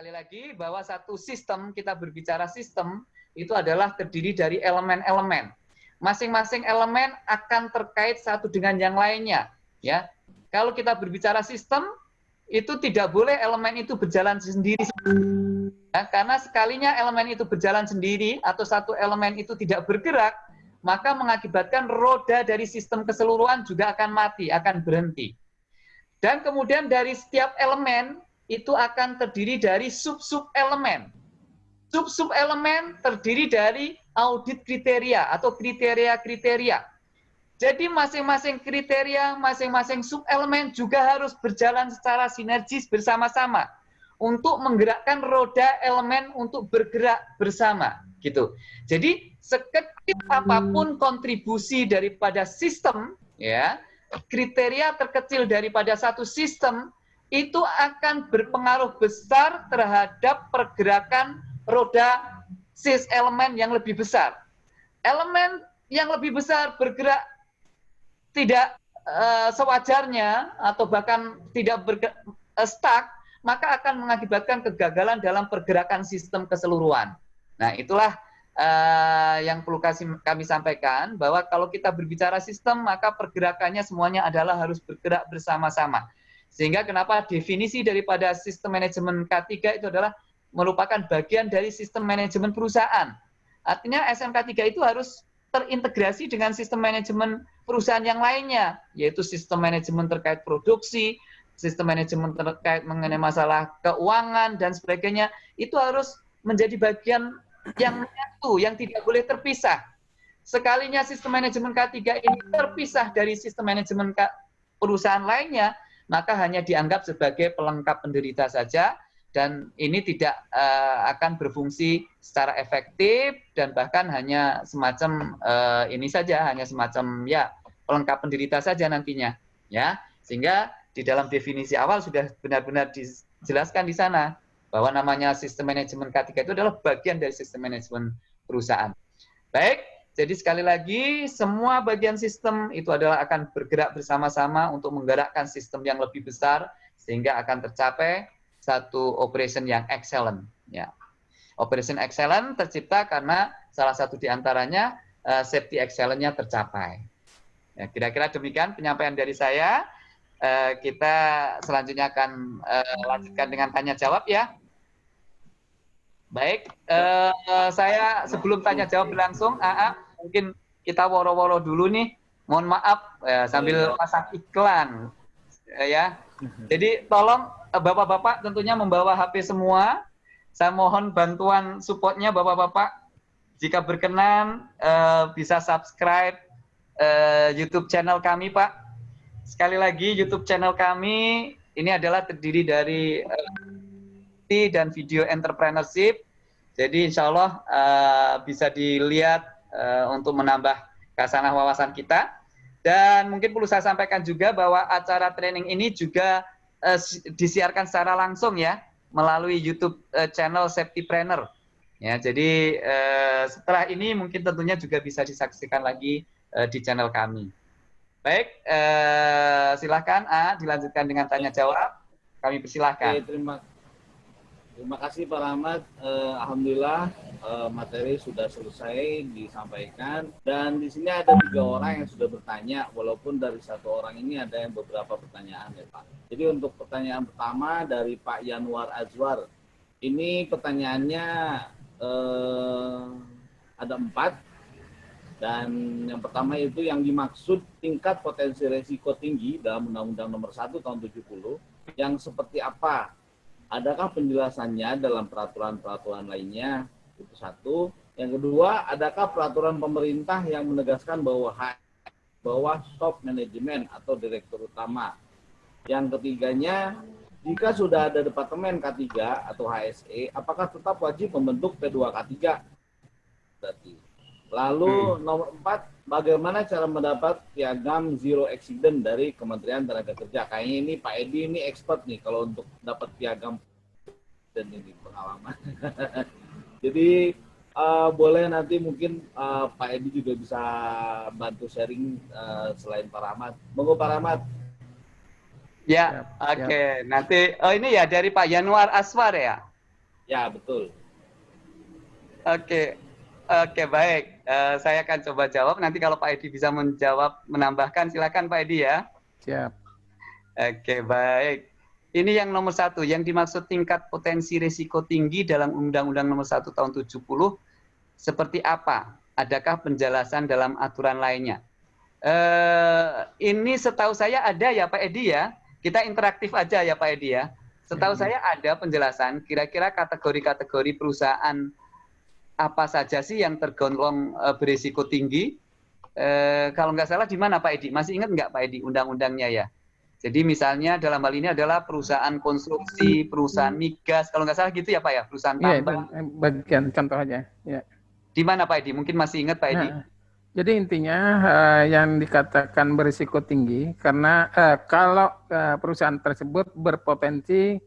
sekali lagi bahwa satu sistem, kita berbicara sistem, itu adalah terdiri dari elemen-elemen. Masing-masing elemen akan terkait satu dengan yang lainnya. Ya, Kalau kita berbicara sistem, itu tidak boleh elemen itu berjalan sendiri. Ya, karena sekalinya elemen itu berjalan sendiri atau satu elemen itu tidak bergerak, maka mengakibatkan roda dari sistem keseluruhan juga akan mati, akan berhenti. Dan kemudian dari setiap elemen itu akan terdiri dari sub-sub elemen. Sub-sub elemen terdiri dari audit kriteria atau kriteria-kriteria. Jadi masing-masing kriteria, masing-masing sub-elemen juga harus berjalan secara sinergis bersama-sama untuk menggerakkan roda elemen untuk bergerak bersama gitu. Jadi sekecil apa pun kontribusi daripada sistem ya, kriteria terkecil daripada satu sistem itu akan berpengaruh besar terhadap pergerakan roda sis elemen yang lebih besar. Elemen yang lebih besar bergerak tidak uh, sewajarnya atau bahkan tidak bergerak, uh, stuck, maka akan mengakibatkan kegagalan dalam pergerakan sistem keseluruhan. Nah, itulah uh, yang perlu kami sampaikan bahwa kalau kita berbicara sistem, maka pergerakannya semuanya adalah harus bergerak bersama-sama. Sehingga kenapa definisi daripada sistem manajemen K3 itu adalah merupakan bagian dari sistem manajemen perusahaan. Artinya SMK 3 itu harus terintegrasi dengan sistem manajemen perusahaan yang lainnya, yaitu sistem manajemen terkait produksi, sistem manajemen terkait mengenai masalah keuangan dan sebagainya, itu harus menjadi bagian yang menyatu, yang tidak boleh terpisah. Sekalinya sistem manajemen K3 ini terpisah dari sistem manajemen perusahaan lainnya, maka hanya dianggap sebagai pelengkap penderita saja dan ini tidak uh, akan berfungsi secara efektif dan bahkan hanya semacam uh, ini saja hanya semacam ya pelengkap penderita saja nantinya ya sehingga di dalam definisi awal sudah benar-benar dijelaskan di sana bahwa namanya sistem manajemen K3 itu adalah bagian dari sistem manajemen perusahaan. Baik, jadi sekali lagi semua bagian sistem itu adalah akan bergerak bersama-sama untuk menggerakkan sistem yang lebih besar sehingga akan tercapai satu operation yang excellent. Ya. Operation excellent tercipta karena salah satu di antaranya uh, safety excellent-nya tercapai. Ya, kira-kira demikian penyampaian dari saya. Uh, kita selanjutnya akan uh, lanjutkan dengan tanya jawab ya. Baik, uh, saya sebelum tanya jawab berlangsung, AA, mungkin kita woro-woro dulu nih. Mohon maaf ya, sambil pasang iklan ya. Jadi tolong bapak-bapak tentunya membawa HP semua. Saya mohon bantuan supportnya bapak-bapak. Jika berkenan uh, bisa subscribe uh, YouTube channel kami, Pak. Sekali lagi YouTube channel kami ini adalah terdiri dari uh, dan video entrepreneurship. Jadi insya Allah uh, bisa dilihat uh, untuk menambah kasanah wawasan kita. Dan mungkin perlu saya sampaikan juga bahwa acara training ini juga uh, disiarkan secara langsung ya melalui YouTube uh, channel Safety Planner. Ya, jadi uh, setelah ini mungkin tentunya juga bisa disaksikan lagi uh, di channel kami. Baik, uh, silakan A dilanjutkan dengan tanya jawab. Kami persilahkan. Oke, terima Terima kasih Pak Rahmat. Uh, Alhamdulillah uh, materi sudah selesai disampaikan dan di sini ada tiga orang yang sudah bertanya walaupun dari satu orang ini ada yang beberapa pertanyaan ya Pak. Jadi untuk pertanyaan pertama dari Pak Yanwar Azwar. Ini pertanyaannya uh, ada empat dan yang pertama itu yang dimaksud tingkat potensi resiko tinggi dalam Undang-Undang Nomor 1 Tahun 70 yang seperti apa adakah penjelasannya dalam peraturan-peraturan lainnya? Itu satu. Yang kedua, adakah peraturan pemerintah yang menegaskan bahwa bahwa stop manajemen atau direktur utama? Yang ketiganya, jika sudah ada departemen K3 atau HSE, apakah tetap wajib membentuk P2K3? Berarti. Lalu hmm. nomor empat, bagaimana cara mendapat piagam zero accident dari Kementerian Tenaga Kerja? Kayaknya ini Pak Edi ini expert nih kalau untuk dapat piagam dan ini pengalaman. Jadi uh, boleh nanti mungkin uh, Pak Edi juga bisa bantu sharing uh, selain Pak Rahmat. Monggo Pak Rahmat. Ya, oke. Okay. Nanti oh ini ya dari Pak Januar Aswar ya. Ya, betul. Oke, oke baik. Uh, saya akan coba jawab. Nanti kalau Pak Edi bisa menjawab, menambahkan, silakan Pak Edi ya. Siap. Oke, baik. Ini yang nomor satu, yang dimaksud tingkat potensi risiko tinggi dalam Undang-Undang nomor 1 tahun 70, seperti apa? Adakah penjelasan dalam aturan lainnya? Uh, ini setahu saya ada ya Pak Edi ya. Kita interaktif aja ya Pak Edi ya. Setahu hmm. saya ada penjelasan kira-kira kategori-kategori perusahaan apa saja sih yang tergolong uh, berisiko tinggi. Uh, kalau nggak salah di mana Pak Edi? Masih ingat nggak Pak Edi undang-undangnya ya? Jadi misalnya dalam hal ini adalah perusahaan konstruksi, perusahaan migas, kalau nggak salah gitu ya Pak ya, perusahaan iya, tambang. Iya, bagian contoh aja. Ya. Di mana Pak Edi? Mungkin masih ingat Pak Edi? Nah, jadi intinya uh, yang dikatakan berisiko tinggi karena uh, kalau uh, perusahaan tersebut berpotensi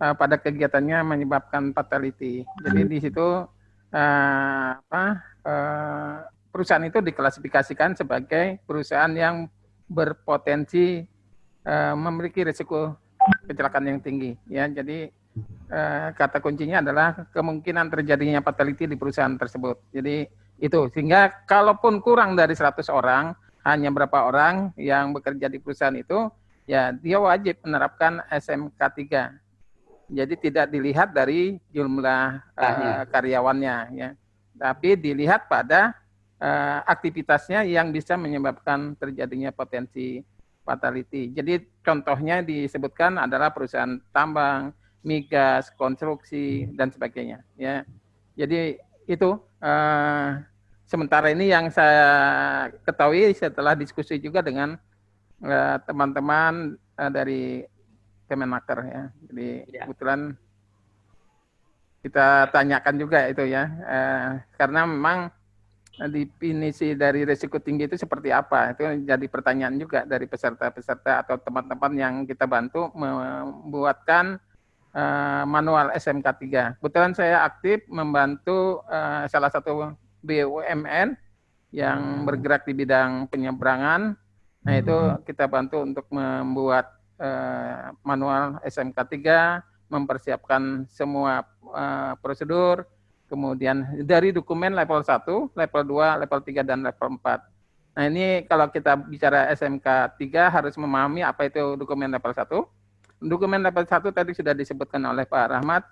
uh, pada kegiatannya menyebabkan fatality. Jadi di situ uh, apa, uh, perusahaan itu diklasifikasikan sebagai perusahaan yang berpotensi uh, memiliki risiko kecelakaan yang tinggi. Ya, jadi kata kuncinya adalah kemungkinan terjadinya fatality di perusahaan tersebut. Jadi itu sehingga kalaupun kurang dari 100 orang, hanya berapa orang yang bekerja di perusahaan itu, ya dia wajib menerapkan SMK 3. Jadi tidak dilihat dari jumlah uh, karyawannya ya. Tapi dilihat pada uh, aktivitasnya yang bisa menyebabkan terjadinya potensi fatality. Jadi contohnya disebutkan adalah perusahaan tambang, migas, konstruksi dan sebagainya ya. Jadi itu uh, sementara ini yang saya ketahui setelah diskusi juga dengan teman-teman uh, uh, dari Kemenaker ya. Jadi ya. kebetulan kita tanyakan juga itu ya, uh, karena memang definisi dari risiko tinggi itu seperti apa? Itu jadi pertanyaan juga dari peserta-peserta atau teman-teman yang kita bantu membuatkan uh, manual SMK 3. Kebetulan saya aktif membantu uh, salah satu BUMN yang hmm. bergerak di bidang penyeberangan. Nah, itu hmm. kita bantu untuk membuat uh, manual SMK 3, mempersiapkan semua uh, prosedur, kemudian dari dokumen level 1, level 2, level 3 dan level 4. Nah, ini kalau kita bicara SMK 3 harus memahami apa itu dokumen level 1 Dokumen level 1 tadi sudah disebutkan oleh Pak Rahmat,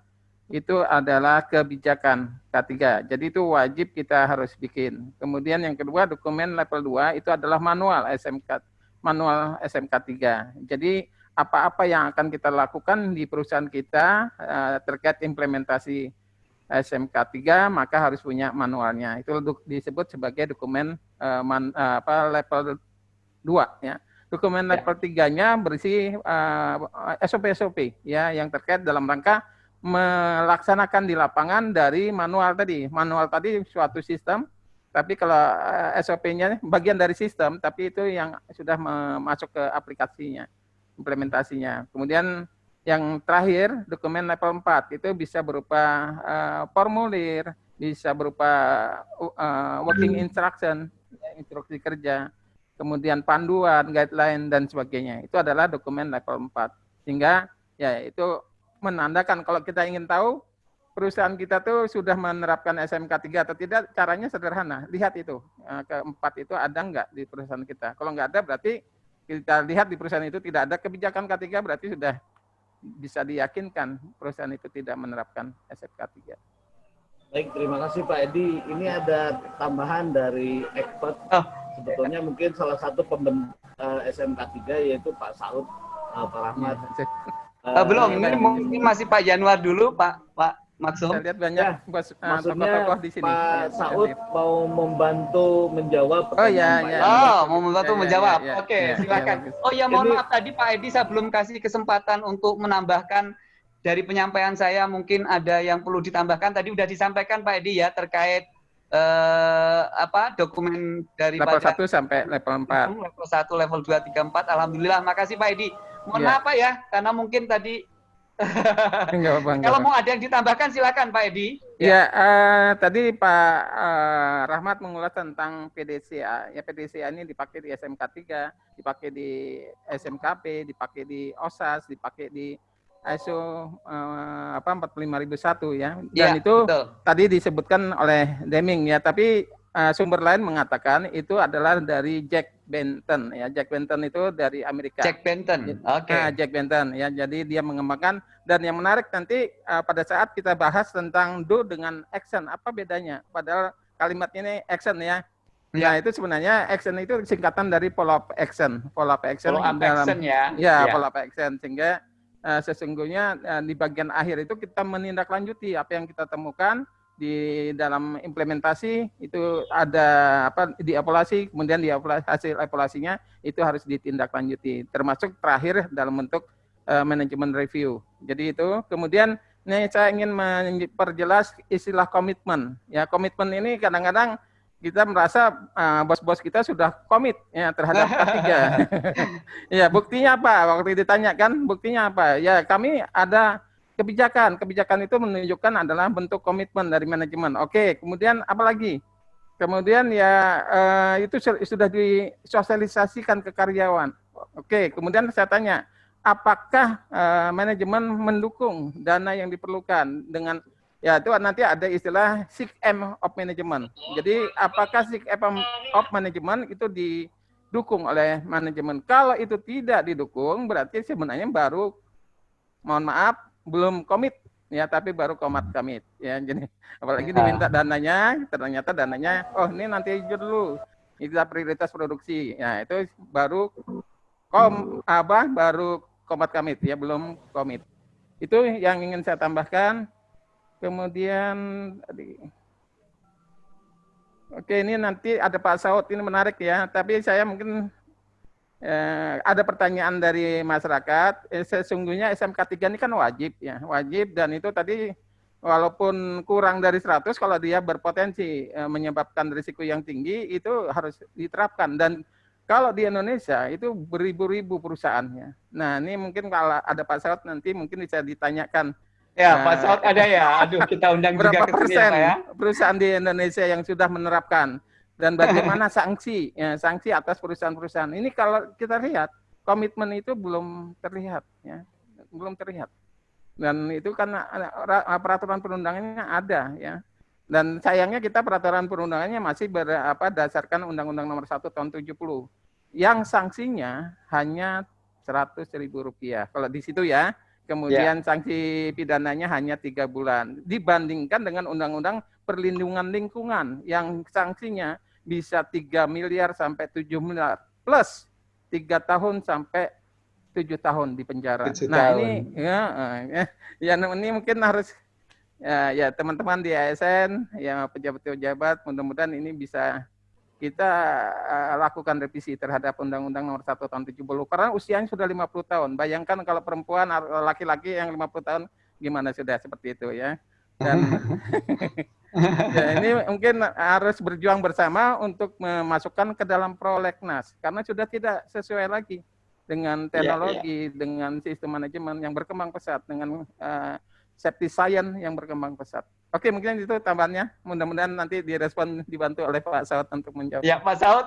itu adalah kebijakan K3. Jadi itu wajib kita harus bikin. Kemudian yang kedua dokumen level 2 itu adalah manual SMK manual SMK 3. Jadi apa-apa yang akan kita lakukan di perusahaan kita uh, terkait implementasi SMK 3 maka harus punya manualnya. Itu disebut sebagai dokumen uh, man, uh, apa level 2 ya. Dokumen ya. level 3-nya berisi SOP-SOP uh, ya yang terkait dalam rangka melaksanakan di lapangan dari manual tadi. Manual tadi suatu sistem, tapi kalau eh, SOP-nya bagian dari sistem, tapi itu yang sudah masuk ke aplikasinya, implementasinya. Kemudian yang terakhir, dokumen level 4 itu bisa berupa uh, formulir, bisa berupa uh, working instruction, instruksi kerja, kemudian panduan, guideline dan sebagainya. Itu adalah dokumen level 4. Sehingga ya itu menandakan kalau kita ingin tahu perusahaan kita tuh sudah menerapkan SMK 3 atau tidak, caranya sederhana. Lihat itu, eh, keempat itu ada nggak di perusahaan kita. Kalau nggak ada berarti kita lihat di perusahaan itu tidak ada kebijakan K3 berarti sudah bisa diyakinkan perusahaan itu tidak menerapkan SMK 3. Baik, terima kasih Pak Edi. Ini ada tambahan dari expert. Oh. Sebetulnya mungkin salah satu pembentuk uh, SMK 3 yaitu Pak Saud uh, Pak Rahmat. Ya. Uh, belum, ini mungkin masih Pak Januar dulu, Pak Pak Maksum. Saya lihat banyak ya, bos, maksudnya tokoh di sini. Pak ya, Saud ya, mau membantu menjawab Oh iya, iya. Oh, mau membantu ya, menjawab. Ya, ya, Oke, ya, silakan. Ya, oh ya, mohon Ini, maaf tadi Pak Edi saya belum kasih kesempatan untuk menambahkan dari penyampaian saya mungkin ada yang perlu ditambahkan. Tadi sudah disampaikan Pak Edi ya terkait eh, apa dokumen dari level 1 sampai level 4. Level 1, level 2, 3, 4. Alhamdulillah, makasih Pak Edi. Mohon ya. maaf Pak ya, karena mungkin tadi enggak apa, enggak Kalau mau ada yang ditambahkan silakan Pak Edi. Ya, ya uh, tadi Pak uh, Rahmat mengulas tentang PDCA. Ya PDCA ini dipakai di SMK 3, dipakai di SMKP, dipakai di OSAS, dipakai di ISO uh, apa 45001 ya. Dan ya, itu betul. tadi disebutkan oleh Deming ya, tapi uh, sumber lain mengatakan itu adalah dari Jack Benton ya. Jack Benton itu dari Amerika. Jack Benton. Oke. Okay. Nah, Jack Benton ya. Jadi dia mengembangkan dan yang menarik nanti uh, pada saat kita bahas tentang do dengan action apa bedanya? Padahal kalimat ini action ya. Ya, itu sebenarnya action itu singkatan dari follow up action. Follow up action follow up dalam, action ya. Ya, ya. follow up action sehingga uh, sesungguhnya uh, di bagian akhir itu kita menindaklanjuti apa yang kita temukan di dalam implementasi itu ada apa di evaluasi kemudian di evaluasi, hasil evaluasinya itu harus ditindaklanjuti termasuk terakhir dalam bentuk uh, manajemen review. Jadi itu kemudian ini saya ingin memperjelas istilah komitmen. Ya, komitmen ini kadang-kadang kita merasa uh, bos-bos kita sudah komit ya terhadap K3. ya, buktinya apa? Waktu ditanyakan, buktinya apa? Ya, kami ada kebijakan. Kebijakan itu menunjukkan adalah bentuk komitmen dari manajemen. Oke, kemudian apa lagi? Kemudian ya uh, itu sudah disosialisasikan ke karyawan. Oke, kemudian saya tanya, apakah uh, manajemen mendukung dana yang diperlukan dengan Ya, itu nanti ada istilah sick M of management. Jadi, apakah sick M of management itu didukung oleh manajemen? Kalau itu tidak didukung, berarti sebenarnya baru, mohon maaf, belum komit. Ya tapi baru komat komit. Ya jadi apalagi ya. diminta dananya ternyata dananya oh ini nanti dulu. Itu prioritas produksi. Ya itu baru kom apa baru komat komit. Ya belum komit. Itu yang ingin saya tambahkan. Kemudian tadi. Oke, ini nanti ada Pak Saud ini menarik ya. Tapi saya mungkin eh, ada pertanyaan dari masyarakat. Eh, sesungguhnya SMK 3 ini kan wajib ya, wajib dan itu tadi walaupun kurang dari 100 kalau dia berpotensi eh, menyebabkan risiko yang tinggi itu harus diterapkan dan kalau di Indonesia itu beribu-ribu perusahaannya. Nah, ini mungkin kalau ada Pak Saud nanti mungkin bisa ditanyakan Ya, nah, Pak Saud ada ya. Aduh, kita undang berapa juga persen ya, perusahaan di Indonesia yang sudah menerapkan dan bagaimana sanksi ya, sanksi atas perusahaan-perusahaan. Ini kalau kita lihat komitmen itu belum terlihat ya. Belum terlihat. Dan itu karena peraturan perundangannya ada ya. Dan sayangnya kita peraturan perundangannya masih berapa dasarkan Undang-Undang Nomor 1 tahun 70 yang sanksinya hanya 100 ribu rupiah. Kalau di situ ya, Kemudian yeah. sanksi pidananya hanya tiga bulan. Dibandingkan dengan Undang-Undang Perlindungan Lingkungan yang sanksinya bisa 3 miliar sampai 7 miliar plus tiga tahun sampai tujuh tahun di penjara. Nah tahun. ini ya, ya, ya ini mungkin harus ya, ya teman-teman di ASN, ya pejabat-pejabat, mudah-mudahan ini bisa kita uh, lakukan revisi terhadap Undang-Undang Nomor 1 Tahun 70 karena usianya sudah 50 tahun. Bayangkan kalau perempuan laki-laki yang 50 tahun gimana sudah seperti itu ya. Dan ya, ini mungkin harus berjuang bersama untuk memasukkan ke dalam prolegnas karena sudah tidak sesuai lagi dengan iya, teknologi, yeah, yeah. dengan sistem manajemen yang berkembang pesat, dengan uh, safety science yang berkembang pesat. Oke, mungkin itu tambahannya. Mudah-mudahan nanti direspon dibantu oleh Pak Saud untuk menjawab. Ya, Pak Saud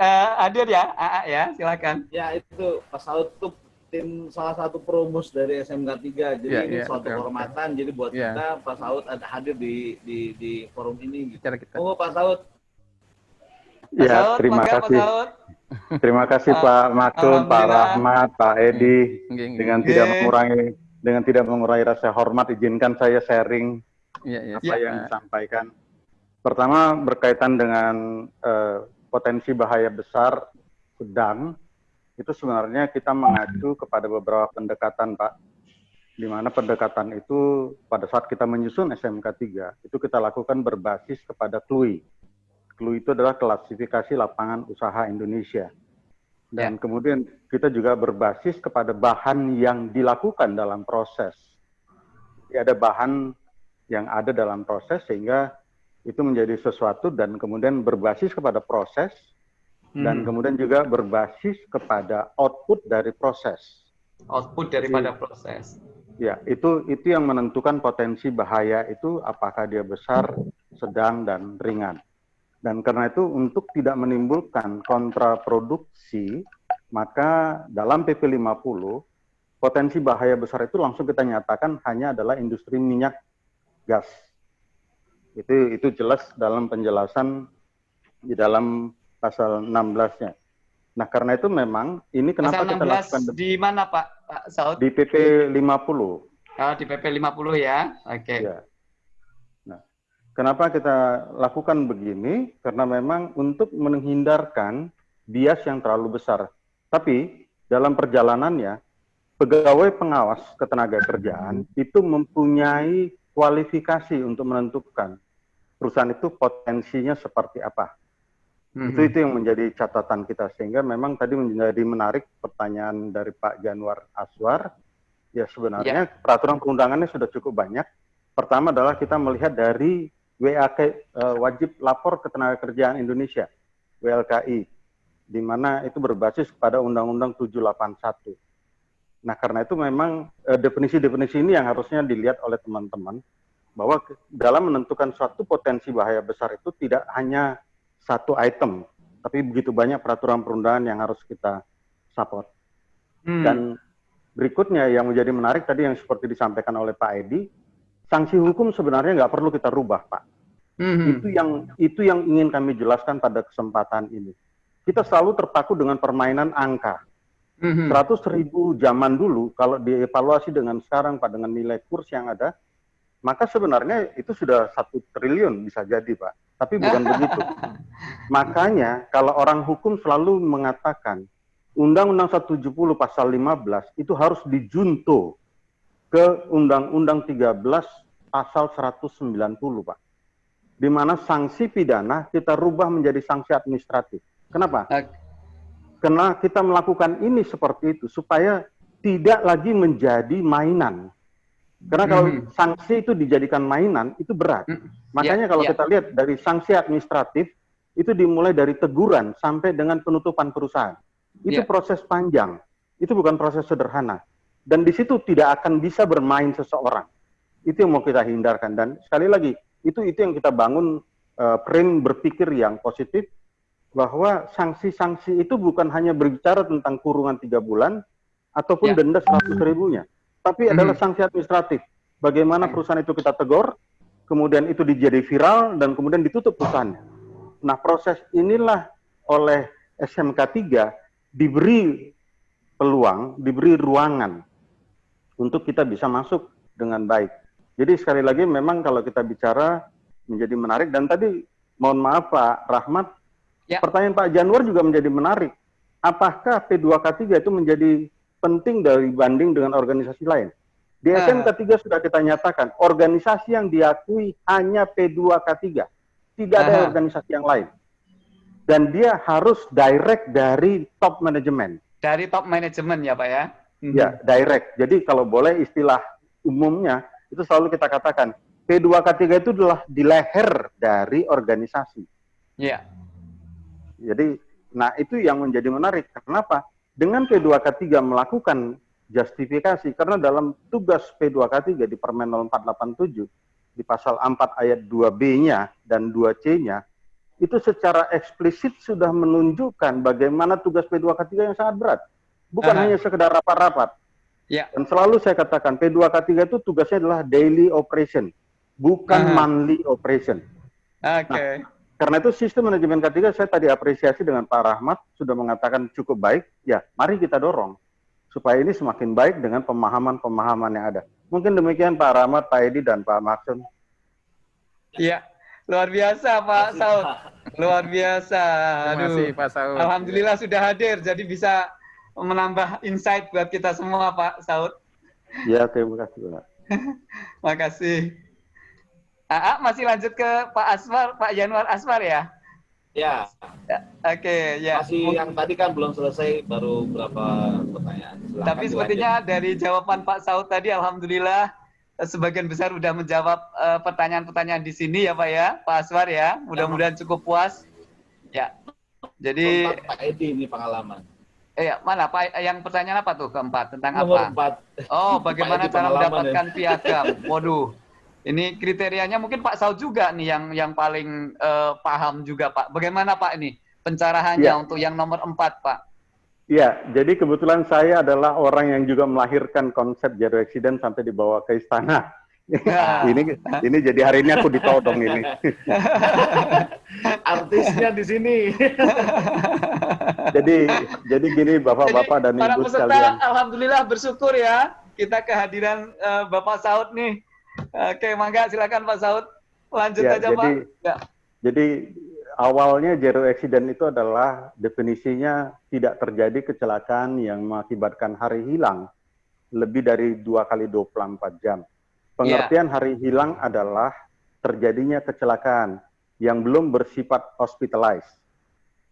uh, hadir ya, AA ya, silakan. Ya, itu Pak Saud itu tim salah satu promus dari SMK 3. Jadi ya, ini ya, suatu betul. kehormatan. Jadi buat ya. kita Pak Saud ada hadir di di di forum ini. Gitu. kita. Oh, Pak Saud. Ya, Saud, terima kasih. Pak Saud. Terima kasih uh, Pak Makun, Pak Rahmat, Pak Edi. Hmm. Dengan tidak mengurangi dengan tidak mengurangi rasa hormat, izinkan saya sharing ya, ya, apa ya. yang disampaikan. Pertama berkaitan dengan uh, potensi bahaya besar sedang, itu sebenarnya kita mengacu kepada beberapa pendekatan, Pak. Di mana pendekatan itu pada saat kita menyusun SMK 3, itu kita lakukan berbasis kepada KLUI. KLUI itu adalah klasifikasi lapangan usaha Indonesia. Dan ya. kemudian kita juga berbasis kepada bahan yang dilakukan dalam proses. Jadi ada bahan yang ada dalam proses sehingga itu menjadi sesuatu dan kemudian berbasis kepada proses hmm. dan kemudian juga berbasis kepada output dari proses. Output daripada Jadi, proses. Ya, itu itu yang menentukan potensi bahaya itu apakah dia besar, sedang dan ringan. Dan karena itu untuk tidak menimbulkan kontraproduksi, maka dalam PP 50 potensi bahaya besar itu langsung kita nyatakan hanya adalah industri minyak gas. Itu itu jelas dalam penjelasan di dalam pasal 16-nya. Nah, karena itu memang ini kenapa pasal 16 kita lakukan di mana Pak, Pak Saud? Di PP 50. Oh, di PP 50 ya. Oke. Okay. Ya. Nah, kenapa kita lakukan begini? Karena memang untuk menghindarkan bias yang terlalu besar. Tapi dalam perjalanannya pegawai pengawas ketenaga kerjaan itu mempunyai kualifikasi untuk menentukan perusahaan itu potensinya seperti apa. Mm-hmm. Itu itu yang menjadi catatan kita sehingga memang tadi menjadi menarik pertanyaan dari Pak Januar Aswar. Ya sebenarnya yeah. peraturan perundangannya sudah cukup banyak. Pertama adalah kita melihat dari WAK uh, eh, wajib lapor ketenaga kerjaan Indonesia WLKI di mana itu berbasis pada Undang-Undang 781 Nah, karena itu memang eh, definisi-definisi ini yang harusnya dilihat oleh teman-teman bahwa dalam menentukan suatu potensi bahaya besar itu tidak hanya satu item, tapi begitu banyak peraturan perundangan yang harus kita support. Hmm. Dan berikutnya yang menjadi menarik tadi yang seperti disampaikan oleh Pak Edi, sanksi hukum sebenarnya nggak perlu kita rubah, Pak. Hmm. Itu yang itu yang ingin kami jelaskan pada kesempatan ini. Kita selalu terpaku dengan permainan angka Mm-hmm. 100 ribu zaman dulu, kalau dievaluasi dengan sekarang, Pak, dengan nilai kurs yang ada, maka sebenarnya itu sudah satu triliun bisa jadi, Pak. Tapi bukan begitu. Makanya kalau orang hukum selalu mengatakan Undang-Undang 170 pasal 15 itu harus dijunto ke Undang-Undang 13 pasal 190, Pak. Di mana sanksi pidana kita rubah menjadi sanksi administratif. Kenapa? Karena kita melakukan ini seperti itu supaya tidak lagi menjadi mainan. Karena kalau hmm. sanksi itu dijadikan mainan itu berat. Hmm. Makanya yeah, kalau yeah. kita lihat dari sanksi administratif itu dimulai dari teguran sampai dengan penutupan perusahaan. Itu yeah. proses panjang. Itu bukan proses sederhana. Dan di situ tidak akan bisa bermain seseorang. Itu yang mau kita hindarkan. Dan sekali lagi, itu itu yang kita bangun uh, frame berpikir yang positif bahwa sanksi-sanksi itu bukan hanya berbicara tentang kurungan tiga bulan ataupun ya. denda seratus ribunya, tapi hmm. adalah sanksi administratif. Bagaimana perusahaan itu kita tegur, kemudian itu dijadi viral dan kemudian ditutup perusahaannya. Nah proses inilah oleh SMK 3 diberi peluang, diberi ruangan untuk kita bisa masuk dengan baik. Jadi sekali lagi memang kalau kita bicara menjadi menarik dan tadi mohon maaf Pak Rahmat Ya. Pertanyaan Pak Januar juga menjadi menarik. Apakah P2K3 itu menjadi penting dari banding dengan organisasi lain? Di uh. SMK 3 sudah kita nyatakan, organisasi yang diakui hanya P2K3. Tidak ada uh. organisasi yang lain. Dan dia harus direct dari top manajemen. Dari top manajemen ya Pak ya? Mhm. Ya, direct. Jadi kalau boleh istilah umumnya, itu selalu kita katakan, P2K3 itu adalah di leher dari organisasi. Iya. Jadi, nah itu yang menjadi menarik. Kenapa? Dengan P2K3 melakukan justifikasi, karena dalam tugas P2K3 di Permen 0487, di pasal 4 ayat 2B-nya dan 2C-nya, itu secara eksplisit sudah menunjukkan bagaimana tugas P2K3 yang sangat berat. Bukan uh -huh. hanya sekedar rapat-rapat. Ya. Dan selalu saya katakan, P2K3 itu tugasnya adalah daily operation, bukan uh -huh. monthly operation. Oke. Okay. Nah, karena itu sistem manajemen K3 saya tadi apresiasi dengan Pak Rahmat sudah mengatakan cukup baik. Ya, mari kita dorong supaya ini semakin baik dengan pemahaman-pemahaman yang ada. Mungkin demikian Pak Rahmat, Pak Edi, dan Pak Maksud. Iya, luar biasa Pak Saud. Luar biasa. Aduh. Terima kasih Pak Saud. Alhamdulillah sudah hadir, jadi bisa menambah insight buat kita semua Pak Saud. Ya, terima kasih Pak. Makasih. Aa, masih lanjut ke Pak Asmar, Pak Januar Asmar ya? Ya. ya Oke, okay, ya. Masih yang tadi kan belum selesai, baru beberapa pertanyaan. Silahkan Tapi sepertinya dari jawaban Pak Saud tadi, Alhamdulillah sebagian besar sudah menjawab eh, pertanyaan-pertanyaan uh, di sini ya Pak ya, Pak Aswar ya. Mudah-mudahan cukup puas. Ya. Jadi Keempat, Pak Edi ini pengalaman. Eh, mana Pak? Yang pertanyaan apa tuh keempat? Tentang Nomor apa? Empat. Oh, bagaimana cara mendapatkan ya. piagam? Waduh. Ini kriterianya mungkin Pak Saud juga nih yang yang paling uh, paham juga Pak. Bagaimana Pak ini pencarahannya ya. untuk yang nomor empat Pak? Iya, jadi kebetulan saya adalah orang yang juga melahirkan konsep zero accident sampai dibawa ke istana. Ya. ini ini jadi hari ini aku ditodong ini. Artisnya di sini. jadi jadi gini Bapak-bapak dan Ibu sekalian. Alhamdulillah bersyukur ya kita kehadiran uh, Bapak Saud nih. Oke, mangga silakan Pak Saud. Lanjut ya, aja jadi, Pak. Ya. Jadi awalnya zero accident itu adalah definisinya tidak terjadi kecelakaan yang mengakibatkan hari hilang lebih dari dua kali 24 jam. Pengertian yeah. hari hilang adalah terjadinya kecelakaan yang belum bersifat hospitalized.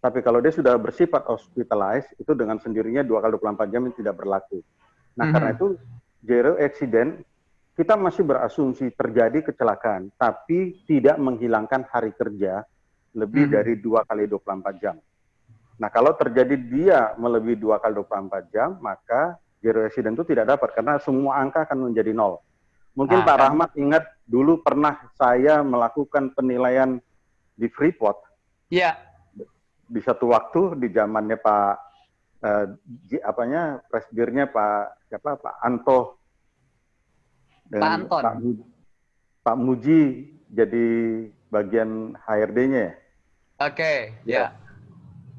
Tapi kalau dia sudah bersifat hospitalized, itu dengan sendirinya dua kali 24 jam itu tidak berlaku. Nah, mm -hmm. karena itu zero accident kita masih berasumsi terjadi kecelakaan, tapi tidak menghilangkan hari kerja lebih hmm. dari dua kali 24 jam. Nah, kalau terjadi dia melebihi dua kali 24 jam, maka zero accident itu tidak dapat karena semua angka akan menjadi nol. Mungkin ah, Pak kan? Rahmat ingat dulu pernah saya melakukan penilaian di Freeport. Iya. Di satu waktu di zamannya Pak eh, apanya presidirnya Pak siapa Pak Anto Pak Anton. Pak, Pak Muji jadi bagian HRD-nya ya. Oke, okay, ya. Yeah.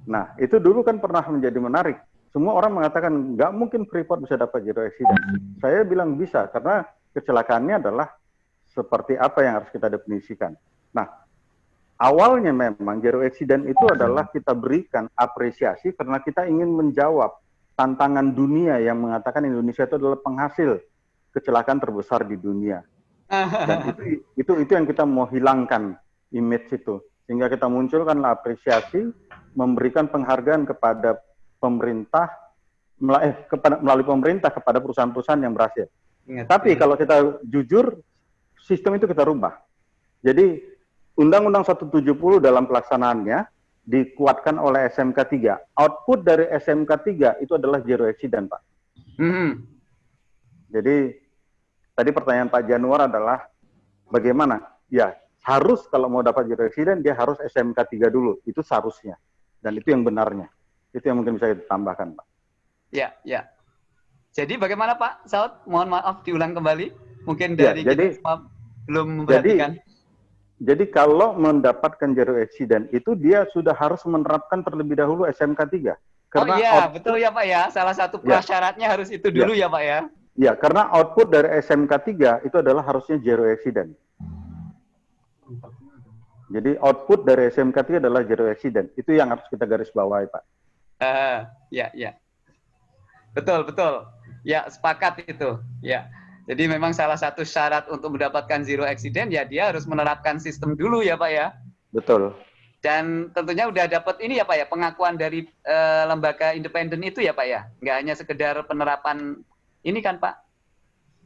Nah, itu dulu kan pernah menjadi menarik. Semua orang mengatakan nggak mungkin Freeport bisa dapat zero accident. Saya bilang bisa karena kecelakaannya adalah seperti apa yang harus kita definisikan. Nah, awalnya memang zero accident itu adalah kita berikan apresiasi karena kita ingin menjawab tantangan dunia yang mengatakan Indonesia itu adalah penghasil kecelakaan terbesar di dunia. Dan itu itu itu yang kita mau hilangkan image itu sehingga kita munculkanlah apresiasi, memberikan penghargaan kepada pemerintah, eh, kepada, melalui pemerintah kepada perusahaan-perusahaan yang berhasil. Ingat, Tapi ya. kalau kita jujur, sistem itu kita rubah. Jadi Undang-Undang 170 dalam pelaksanaannya dikuatkan oleh SMK 3. Output dari SMK 3 itu adalah zero accident, Pak. Mm -hmm. Jadi tadi pertanyaan Pak Januar adalah bagaimana? Ya, harus kalau mau dapat jadi presiden dia harus SMK 3 dulu. Itu seharusnya. Dan itu yang benarnya. Itu yang mungkin bisa ditambahkan, Pak. Ya, ya. Jadi bagaimana Pak Saud? Mohon maaf diulang kembali. Mungkin ya, dari ya, jadi, kita belum memperhatikan. Jadi, jadi kalau mendapatkan zero accident itu dia sudah harus menerapkan terlebih dahulu SMK 3. Karena oh iya, betul ya Pak ya. Salah satu ya. prasyaratnya ya. harus itu dulu ya. ya Pak ya. Ya, karena output dari SMK 3 itu adalah harusnya zero accident. Jadi output dari SMK itu adalah zero accident. Itu yang harus kita garis bawahi, Pak. Uh, ya, ya. Betul, betul. Ya, sepakat itu. Ya. Jadi memang salah satu syarat untuk mendapatkan zero accident ya dia harus menerapkan sistem dulu ya, Pak ya. Betul. Dan tentunya udah dapat ini ya Pak ya, pengakuan dari uh, lembaga independen itu ya Pak ya. Nggak hanya sekedar penerapan ini kan Pak,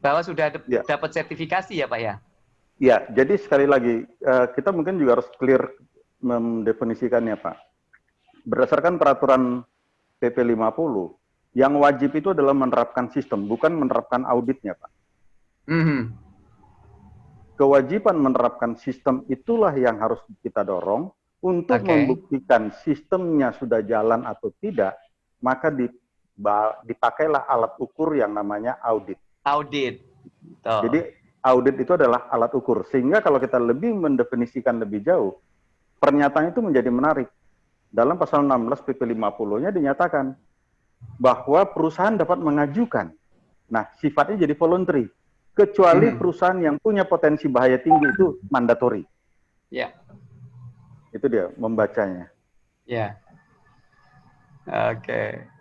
bahwa sudah ya. dapat sertifikasi ya Pak ya. Ya, jadi sekali lagi uh, kita mungkin juga harus clear mendefinisikannya, Pak. Berdasarkan peraturan PP 50, yang wajib itu adalah menerapkan sistem, bukan menerapkan auditnya, Pak. Mm -hmm. Kewajiban menerapkan sistem itulah yang harus kita dorong untuk okay. membuktikan sistemnya sudah jalan atau tidak, maka dipakailah alat ukur yang namanya audit. Audit. Jadi audit itu adalah alat ukur. Sehingga kalau kita lebih mendefinisikan lebih jauh, pernyataan itu menjadi menarik. Dalam pasal 16 PP 50-nya dinyatakan bahwa perusahaan dapat mengajukan. Nah, sifatnya jadi voluntary. Kecuali hmm. perusahaan yang punya potensi bahaya tinggi itu mandatori. Ya. Itu dia membacanya. Ya. Oke. Okay.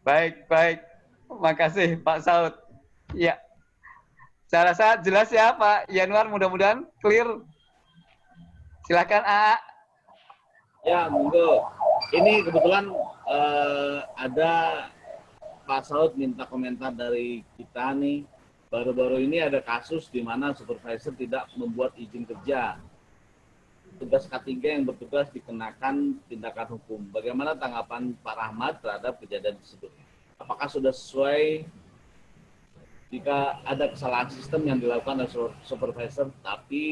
Baik, baik. Makasih Pak Saud. Ya. Saya rasa jelas ya Pak Yanuar, mudah-mudahan clear. Silakan A. Ya, monggo. Ini kebetulan uh, ada Pak Saud minta komentar dari kita nih. Baru-baru ini ada kasus di mana supervisor tidak membuat izin kerja. Tugas K3 yang bertugas dikenakan tindakan hukum. Bagaimana tanggapan Pak Rahmat terhadap kejadian tersebut? Apakah sudah sesuai jika ada kesalahan sistem yang dilakukan oleh supervisor, tapi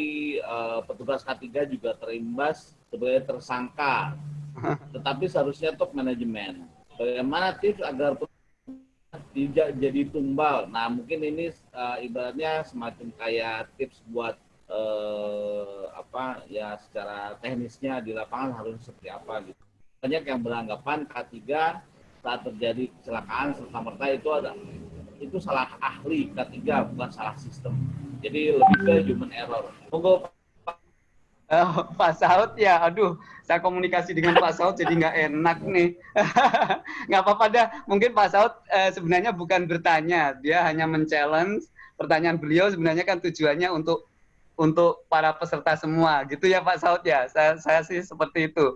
uh, petugas K3 juga terimbas sebagai tersangka, tetapi seharusnya top manajemen. bagaimana tips agar tidak jadi tumbal. Nah, mungkin ini uh, ibaratnya semacam kayak tips buat uh, apa ya secara teknisnya di lapangan harus seperti apa gitu. Banyak yang beranggapan K3 saat terjadi kecelakaan serta merta itu ada itu salah ahli K3 bukan salah sistem. Jadi lebih ke human error. Monggo Uh, Pak Saud ya, aduh, saya komunikasi dengan Pak Saud jadi nggak enak nih. nggak apa-apa dah, mungkin Pak Saud uh, sebenarnya bukan bertanya, dia hanya men-challenge pertanyaan beliau sebenarnya kan tujuannya untuk untuk para peserta semua, gitu ya Pak Saud ya. Saya, saya sih seperti itu.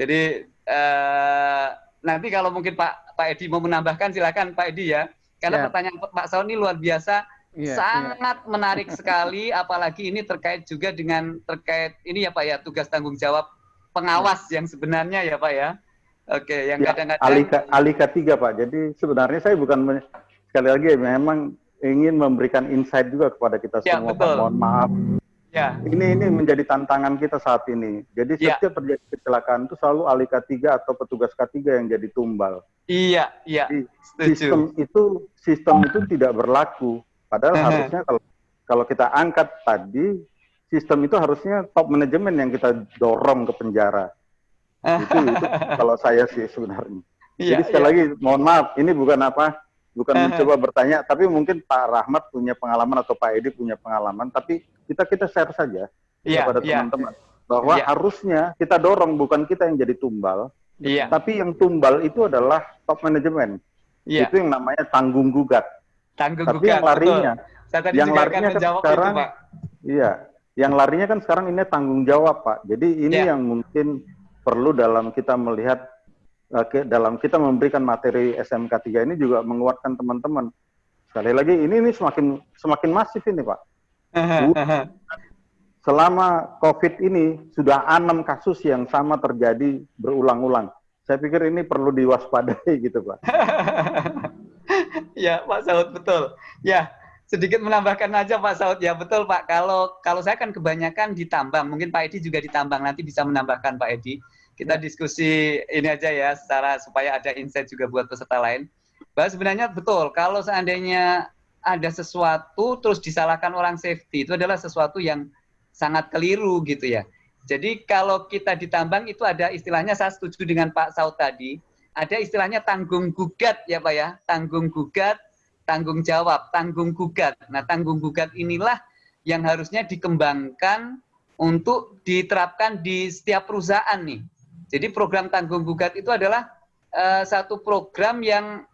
Jadi uh, nanti kalau mungkin Pak Pak Edi mau menambahkan silakan Pak Edi ya. Karena ya. pertanyaan Pak Saud ini luar biasa yeah, iya. sangat yeah. menarik sekali apalagi ini terkait juga dengan terkait ini ya Pak ya tugas tanggung jawab pengawas yeah. yang sebenarnya ya Pak ya oke yang ya, kadang-kadang alika alika tiga Pak jadi sebenarnya saya bukan sekali lagi memang ingin memberikan insight juga kepada kita ya, semua betul. Pak mohon maaf Ya. Ini ini menjadi tantangan kita saat ini. Jadi ya. setiap terjadi kecelakaan itu selalu alika tiga atau petugas K3 yang jadi tumbal. Iya, iya. Sistem itu sistem itu tidak berlaku. Padahal harusnya kalau kalau kita angkat tadi sistem itu harusnya top manajemen yang kita dorong ke penjara. itu, itu kalau saya sih sebenarnya. Iya, Jadi sekali iya. lagi mohon maaf, ini bukan apa, bukan mencoba bertanya, tapi mungkin Pak Rahmat punya pengalaman atau Pak Edi punya pengalaman, tapi kita kita share saja iya, kepada teman-teman bahwa iya. harusnya kita dorong bukan kita yang jadi tumbal, iya. tapi yang tumbal itu adalah top manajemen. Iya. Itu yang namanya tanggung gugat. Tanggung Tapi yang larinya, yang larinya kan sekarang, itu, Pak. iya, yang larinya kan sekarang ini tanggung jawab, Pak. Jadi ini yeah. yang mungkin perlu dalam kita melihat, dalam kita memberikan materi SMK 3 ini juga menguatkan teman-teman. Sekali lagi, ini ini semakin semakin masif ini, Pak. Selama COVID ini sudah enam kasus yang sama terjadi berulang-ulang. Saya pikir ini perlu diwaspadai gitu, Pak. ya Pak Saud betul. Ya sedikit menambahkan aja Pak Saud ya betul Pak. Kalau kalau saya kan kebanyakan ditambang, mungkin Pak Edi juga ditambang nanti bisa menambahkan Pak Edi. Kita diskusi ini aja ya secara supaya ada insight juga buat peserta lain. Bahwa sebenarnya betul kalau seandainya ada sesuatu terus disalahkan orang safety itu adalah sesuatu yang sangat keliru gitu ya. Jadi kalau kita ditambang itu ada istilahnya saya setuju dengan Pak Saud tadi ada istilahnya tanggung gugat ya Pak ya, tanggung gugat, tanggung jawab, tanggung gugat. Nah, tanggung gugat inilah yang harusnya dikembangkan untuk diterapkan di setiap perusahaan nih. Jadi program tanggung gugat itu adalah uh, satu program yang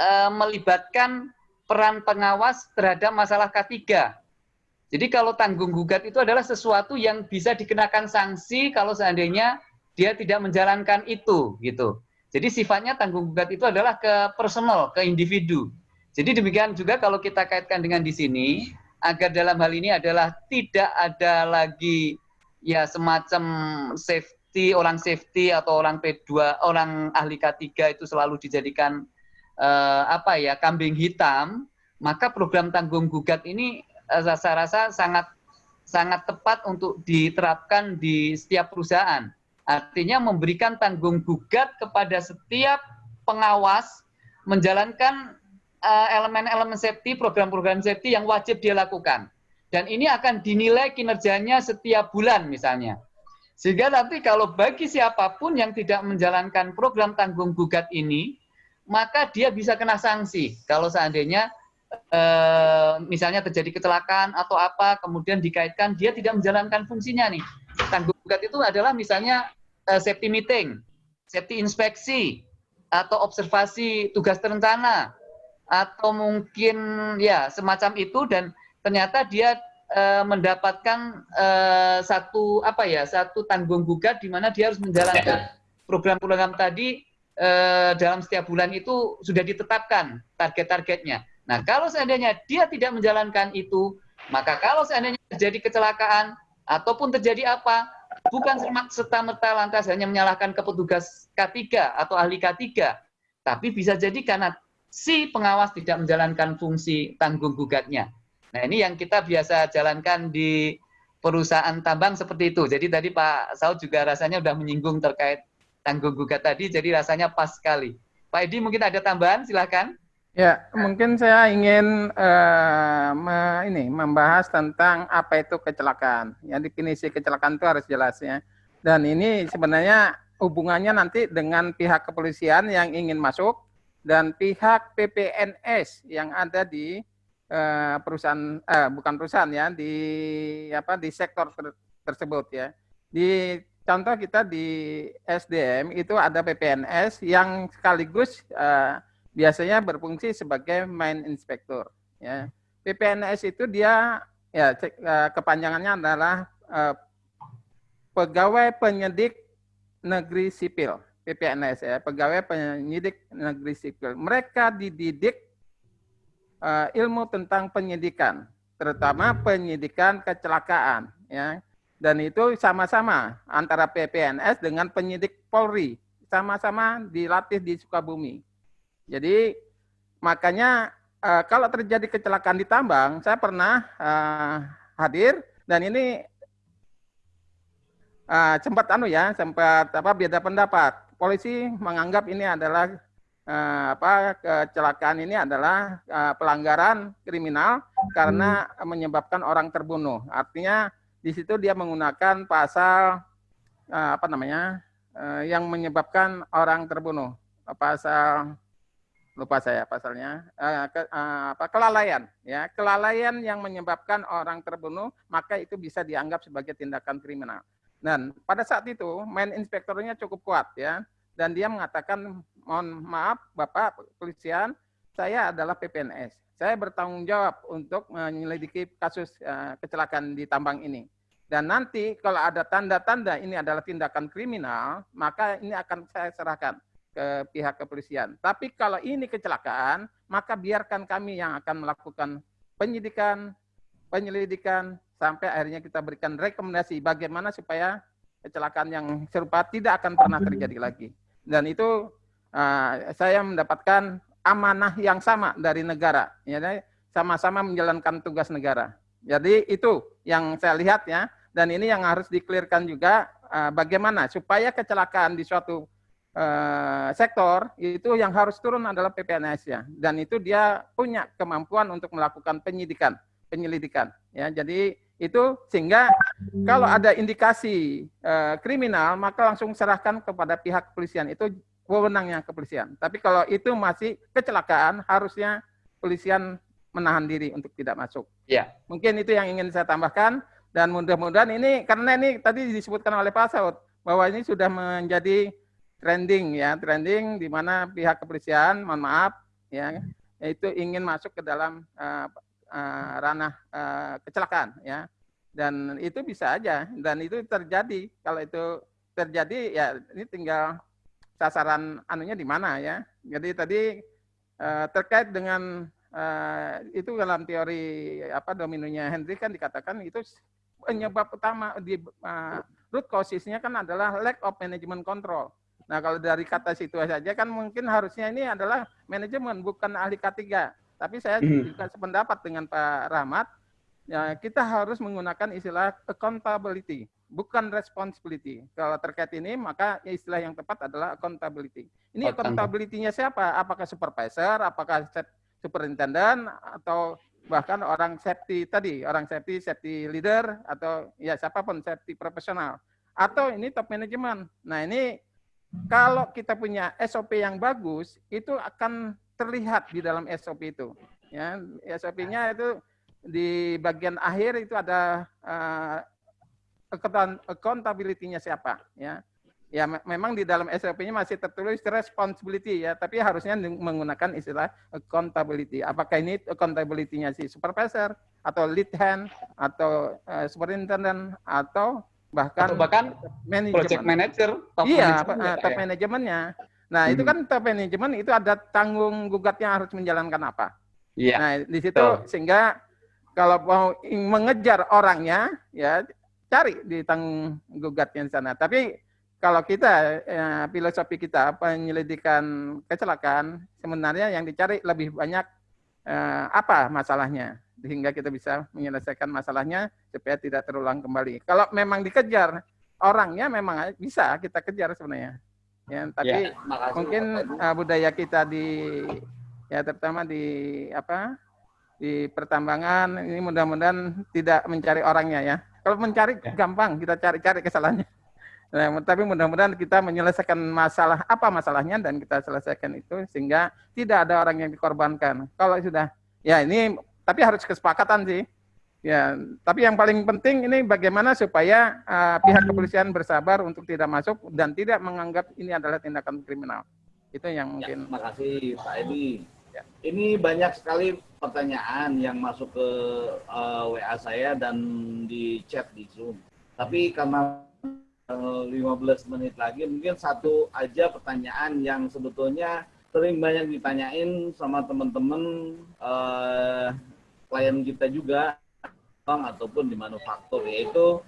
uh, melibatkan peran pengawas terhadap masalah K3. Jadi kalau tanggung gugat itu adalah sesuatu yang bisa dikenakan sanksi kalau seandainya dia tidak menjalankan itu gitu. Jadi sifatnya tanggung gugat itu adalah ke personal, ke individu. Jadi demikian juga kalau kita kaitkan dengan di sini, agar dalam hal ini adalah tidak ada lagi ya semacam safety, orang safety atau orang P2, orang ahli K3 itu selalu dijadikan eh, apa ya, kambing hitam, maka program tanggung gugat ini eh, saya rasa sangat sangat tepat untuk diterapkan di setiap perusahaan Artinya memberikan tanggung gugat kepada setiap pengawas menjalankan eh, elemen-elemen uh, safety, program-program safety yang wajib dia lakukan. Dan ini akan dinilai kinerjanya setiap bulan misalnya. Sehingga nanti kalau bagi siapa pun yang tidak menjalankan program tanggung gugat ini, maka dia bisa kena sanksi. Kalau seandainya eh, misalnya terjadi kecelakaan atau apa, kemudian dikaitkan dia tidak menjalankan fungsinya nih tanggung gugat itu adalah misalnya uh, safety meeting, safety inspeksi, atau observasi tugas terencana, atau mungkin ya semacam itu dan ternyata dia uh, mendapatkan uh, satu apa ya satu tanggung gugat di mana dia harus menjalankan program-program tadi uh, dalam setiap bulan itu sudah ditetapkan target-targetnya. Nah kalau seandainya dia tidak menjalankan itu, maka kalau seandainya terjadi kecelakaan ataupun terjadi apa, bukan serta-merta lantas hanya menyalahkan ke petugas K3 atau ahli K3, tapi bisa jadi karena si pengawas tidak menjalankan fungsi tanggung gugatnya. Nah ini yang kita biasa jalankan di perusahaan tambang seperti itu. Jadi tadi Pak Saud juga rasanya sudah menyinggung terkait tanggung gugat tadi, jadi rasanya pas sekali. Pak Edi mungkin ada tambahan, silakan. Ya, mungkin saya ingin uh, me, ini membahas tentang apa itu kecelakaan. Ya, definisi kecelakaan itu harus jelas ya. Dan ini sebenarnya hubungannya nanti dengan pihak kepolisian yang ingin masuk dan pihak PPNS yang ada di uh, perusahaan uh, bukan perusahaan ya di apa di sektor ter tersebut ya. Di contoh kita di SDM itu ada PPNS yang sekaligus uh, biasanya berfungsi sebagai main inspektor. Ya. PPNS itu dia ya eh, kepanjangannya adalah uh, pegawai penyidik negeri sipil PPNS ya pegawai penyidik negeri sipil. Mereka dididik uh, ilmu tentang penyidikan, terutama penyidikan kecelakaan ya. Dan itu sama-sama antara PPNS dengan penyidik Polri, sama-sama dilatih di Sukabumi. Jadi makanya uh, kalau terjadi kecelakaan di tambang, saya pernah uh, hadir dan ini uh, sempat anu ya, sempat apa beda pendapat. Polisi menganggap ini adalah uh, apa kecelakaan ini adalah uh, pelanggaran kriminal karena menyebabkan orang terbunuh. Artinya di situ dia menggunakan pasal uh, apa namanya uh, yang menyebabkan orang terbunuh. Pasal lupa saya pasalnya uh, ke, uh, apa kelalaian ya kelalaian yang menyebabkan orang terbunuh maka itu bisa dianggap sebagai tindakan kriminal dan pada saat itu main inspektornya cukup kuat ya dan dia mengatakan mohon maaf bapak polisian saya adalah PPNS saya bertanggung jawab untuk menyelidiki kasus uh, kecelakaan di tambang ini dan nanti kalau ada tanda-tanda ini adalah tindakan kriminal maka ini akan saya serahkan ke pihak kepolisian. Tapi kalau ini kecelakaan, maka biarkan kami yang akan melakukan penyidikan, penyelidikan, sampai akhirnya kita berikan rekomendasi bagaimana supaya kecelakaan yang serupa tidak akan pernah terjadi lagi. Dan itu uh, saya mendapatkan amanah yang sama dari negara, ya, sama-sama menjalankan tugas negara. Jadi itu yang saya lihat ya, dan ini yang harus diklirkan juga uh, bagaimana supaya kecelakaan di suatu uh, sektor itu yang harus turun adalah PPNS ya. Dan itu dia punya kemampuan untuk melakukan penyidikan penyelidikan ya. Jadi itu sehingga kalau ada indikasi uh, kriminal maka langsung serahkan kepada pihak kepolisian. Itu wewenangnya kepolisian. Tapi kalau itu masih kecelakaan harusnya polisian menahan diri untuk tidak masuk. Ya mungkin itu yang ingin saya tambahkan. Dan mudah-mudahan ini karena ini tadi disebutkan oleh Pak Saud bahwa ini sudah menjadi trending ya, trending di mana pihak kepolisian, mohon maaf ya, itu ingin masuk ke dalam uh, uh, ranah uh, kecelakaan ya. Dan itu bisa aja dan itu terjadi. Kalau itu terjadi ya ini tinggal sasaran anunya di mana ya. Jadi tadi uh, terkait dengan uh, itu dalam teori apa dominonya Henry kan dikatakan itu penyebab utama di uh, root causesnya kan adalah lack of management control Nah, kalau dari kata situ saja kan mungkin harusnya ini adalah manajemen bukan ahli K3. Tapi saya hmm. juga sependapat dengan Pak Rahmat, ya kita harus menggunakan istilah accountability, bukan responsibility. Kalau terkait ini maka istilah yang tepat adalah accountability. Ini accountability-nya siapa? Apakah supervisor, apakah superintendent atau bahkan orang safety tadi, orang safety, safety leader atau ya siapa pun safety profesional atau ini top management. Nah, ini kalau kita punya SOP yang bagus, itu akan terlihat di dalam SOP itu. Ya, SOP-nya itu di bagian akhir itu ada uh, accountability-nya siapa, ya. Ya, memang di dalam SOP-nya masih tertulis responsibility ya, tapi harusnya menggunakan istilah accountability. Apakah ini accountability-nya si supervisor atau lead hand atau uh, superintendent atau bahkan Atau bahkan manajemen. project manager top iya manajemen top ya. manajemennya nah hmm. itu kan top manajemen itu ada tanggung gugatnya harus menjalankan apa iya nah di situ Tuh. sehingga kalau mau mengejar orangnya ya cari di tanggung gugatnya di sana tapi kalau kita ya, filosofi kita penyelidikan kecelakaan sebenarnya yang dicari lebih banyak eh, apa masalahnya sehingga kita bisa menyelesaikan masalahnya supaya tidak terulang kembali. Kalau memang dikejar orangnya memang bisa kita kejar sebenarnya. Ya, tapi ya, mungkin uh, budaya kita di ya terutama di apa di pertambangan ini mudah-mudahan tidak mencari orangnya ya. Kalau mencari ya. gampang kita cari-cari kesalahannya. Nah, tapi mudah-mudahan kita menyelesaikan masalah apa masalahnya dan kita selesaikan itu sehingga tidak ada orang yang dikorbankan. Kalau sudah ya ini tapi harus kesepakatan sih. Ya, tapi yang paling penting ini bagaimana supaya uh, pihak kepolisian bersabar untuk tidak masuk dan tidak menganggap ini adalah tindakan kriminal. Itu yang ya, mungkin. Ya, terima kasih Pak Edi. Ya. Ini banyak sekali pertanyaan yang masuk ke uh, eh, WA saya dan di chat di Zoom. Tapi karena uh, eh, 15 menit lagi, mungkin satu aja pertanyaan yang sebetulnya sering banyak ditanyain sama teman-teman uh, klien kita juga ataupun di manufaktur yaitu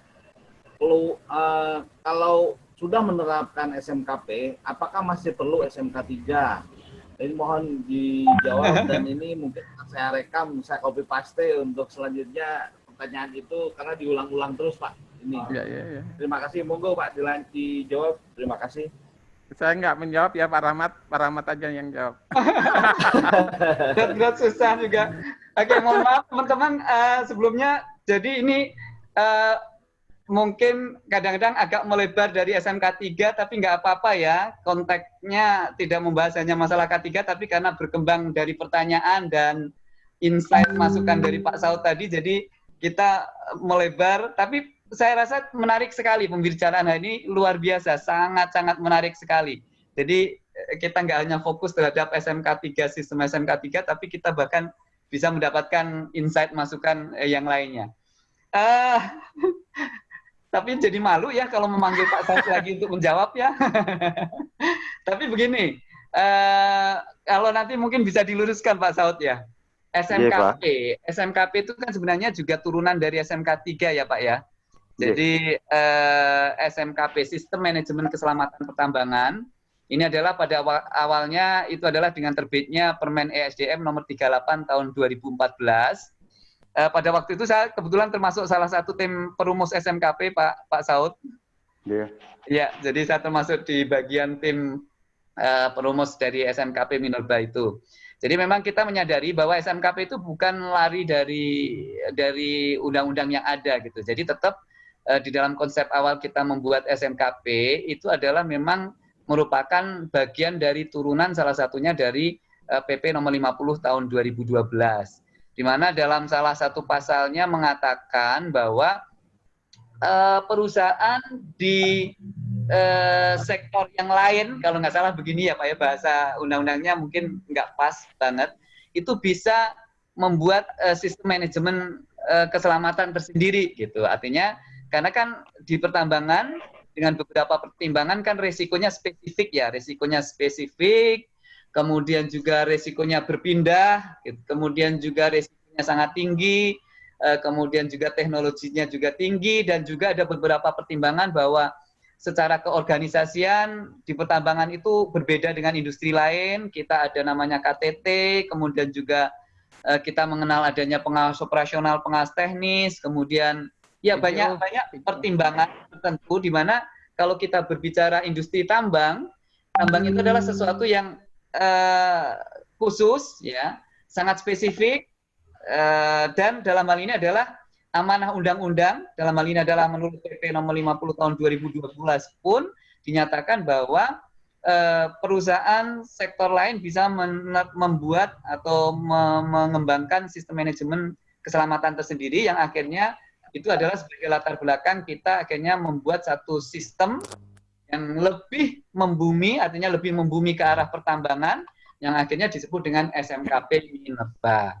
perlu uh, kalau sudah menerapkan SMKP apakah masih perlu SMK 3 ini mohon dijawab dan ini mungkin saya rekam saya copy paste untuk selanjutnya pertanyaan itu karena diulang-ulang terus Pak. Ini. Ya, ya, ya. terima kasih. Monggo Pak dijawab. Terima kasih. Saya nggak menjawab ya Pak Rahmat. Pak Rahmat aja yang jawab. Berat susah juga Oke, mohon maaf teman-teman uh, sebelumnya. Jadi ini uh, mungkin kadang-kadang agak melebar dari SMK 3, tapi nggak apa-apa ya. Konteksnya tidak membahas hanya masalah K3, tapi karena berkembang dari pertanyaan dan insight masukan dari Pak Saud tadi, jadi kita melebar. Tapi saya rasa menarik sekali pembicaraan hari ini, luar biasa, sangat-sangat menarik sekali. Jadi eh, kita nggak hanya fokus terhadap SMK 3, sistem SMK 3, tapi kita bahkan bisa mendapatkan insight masukan eh, yang lainnya. Uh, tapi jadi malu ya kalau memanggil Pak Saud lagi untuk menjawab ya. tapi begini, uh, kalau nanti mungkin bisa diluruskan Pak Saud ya. SMKP, yeah, SMKP itu kan sebenarnya juga turunan dari SMK 3 ya Pak ya. Jadi yeah. uh, SMKP Sistem Manajemen Keselamatan Pertambangan ini adalah pada awal, awalnya itu adalah dengan terbitnya Permen ESDM nomor 38 tahun 2014. Eh, pada waktu itu saya kebetulan termasuk salah satu tim perumus SMKP Pak Pak Saud. Iya. Yeah. Ya, jadi saya termasuk di bagian tim eh, perumus dari SMKP Minerba itu. Jadi memang kita menyadari bahwa SMKP itu bukan lari dari dari undang-undang yang ada gitu. Jadi tetap eh, di dalam konsep awal kita membuat SMKP itu adalah memang merupakan bagian dari turunan salah satunya dari PP eh, nomor 50 tahun 2012 di mana dalam salah satu pasalnya mengatakan bahwa uh, perusahaan di uh, sektor yang lain kalau nggak salah begini ya Pak ya bahasa undang-undangnya mungkin nggak pas banget itu bisa membuat sistem manajemen keselamatan tersendiri gitu. Artinya karena kan di pertambangan dengan beberapa pertimbangan kan resikonya spesifik ya, resikonya spesifik, kemudian juga resikonya berpindah, gitu. kemudian juga resikonya sangat tinggi, eh, kemudian juga teknologinya juga tinggi, dan juga ada beberapa pertimbangan bahwa secara keorganisasian di pertambangan itu berbeda dengan industri lain. Kita ada namanya KTT, kemudian juga eh, kita mengenal adanya pengawas operasional, pengawas teknis, kemudian Ya banyak banyak pertimbangan tertentu di mana kalau kita berbicara industri tambang, tambang itu adalah sesuatu yang uh, khusus, ya, sangat spesifik, uh, dan dalam hal ini adalah amanah undang-undang, dalam hal ini adalah menurut PP nomor 50 tahun 2012 pun dinyatakan bahwa uh, perusahaan sektor lain bisa membuat atau mengembangkan sistem manajemen keselamatan tersendiri yang akhirnya itu adalah sebagai latar belakang kita akhirnya membuat satu sistem yang lebih membumi, artinya lebih membumi ke arah pertambangan, yang akhirnya disebut dengan SMKP Minerba.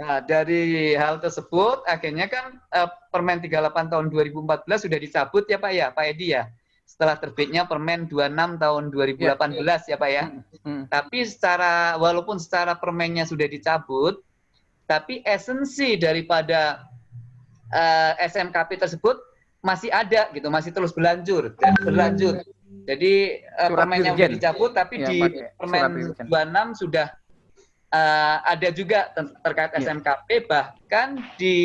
Nah, dari hal tersebut, akhirnya kan eh, Permen 38 tahun 2014 sudah dicabut ya Pak ya, Pak Edi ya? Setelah terbitnya Permen 26 tahun 2018 ya, ya. ya Pak ya. Hmm, hmm. Tapi secara, walaupun secara permennya sudah dicabut, tapi esensi daripada uh, eh, SMKP tersebut masih ada gitu, masih terus berlanjut dan berlanjut. Jadi uh, permennya sudah dicabut, tapi ya, di permen 26 sudah uh, ada juga ter terkait ya. SMKP, bahkan di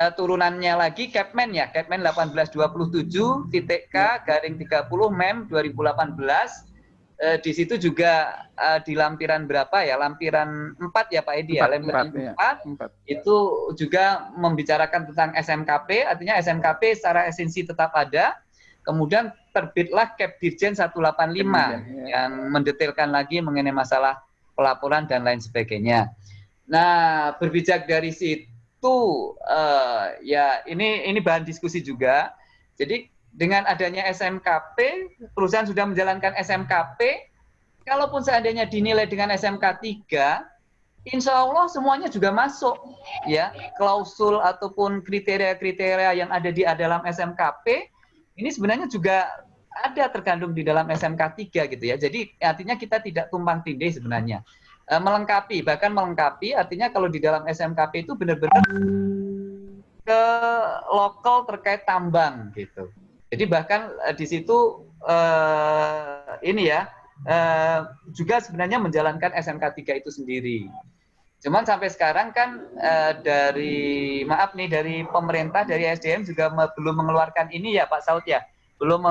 uh, turunannya lagi Capman ya, Capman 1827 titik K garing 30 Mem 2018 uh, di situ juga uh, di lampiran berapa ya? Lampiran 4 ya Pak Edi ya, lampiran 4, 4, ya. 4 itu juga membicarakan tentang SMKP, artinya SMKP secara esensi tetap ada. Kemudian terbitlah Cap Dirjen 185 ya. yang mendetailkan lagi mengenai masalah pelaporan dan lain sebagainya. Nah, berbijak dari situ uh, ya ini ini bahan diskusi juga. Jadi dengan adanya SMKP, perusahaan sudah menjalankan SMKP, kalaupun seandainya dinilai dengan SMK 3, insya Allah semuanya juga masuk ya klausul ataupun kriteria-kriteria yang ada di dalam SMKP ini sebenarnya juga ada terkandung di dalam SMK 3 gitu ya. Jadi artinya kita tidak tumpang tindih sebenarnya. E, melengkapi, bahkan melengkapi artinya kalau di dalam SMKP itu benar-benar ke lokal terkait tambang gitu. Jadi bahkan uh, di situ uh, ini ya uh, juga sebenarnya menjalankan SMK 3 itu sendiri. Cuman sampai sekarang kan uh, dari maaf nih dari pemerintah dari SDM juga me belum mengeluarkan ini ya Pak Saud ya, belum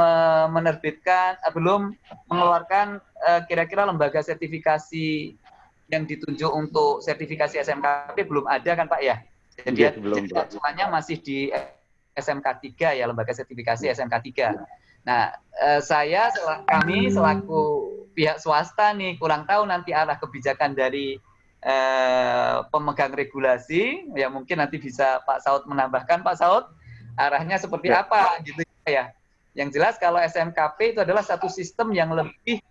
menerbitkan, belum mengeluarkan kira-kira lembaga sertifikasi yang ditunjuk untuk sertifikasi SMKP belum ada kan Pak ya? Jadi, ya, belum, jadi masih di SMK 3 ya lembaga sertifikasi SMK 3. Nah, eh, saya kami selaku pihak swasta nih kurang tahu nanti arah kebijakan dari eh, pemegang regulasi ya mungkin nanti bisa Pak Saud menambahkan Pak Saud arahnya seperti ya. apa gitu ya. Yang jelas kalau SMKP itu adalah satu sistem yang lebih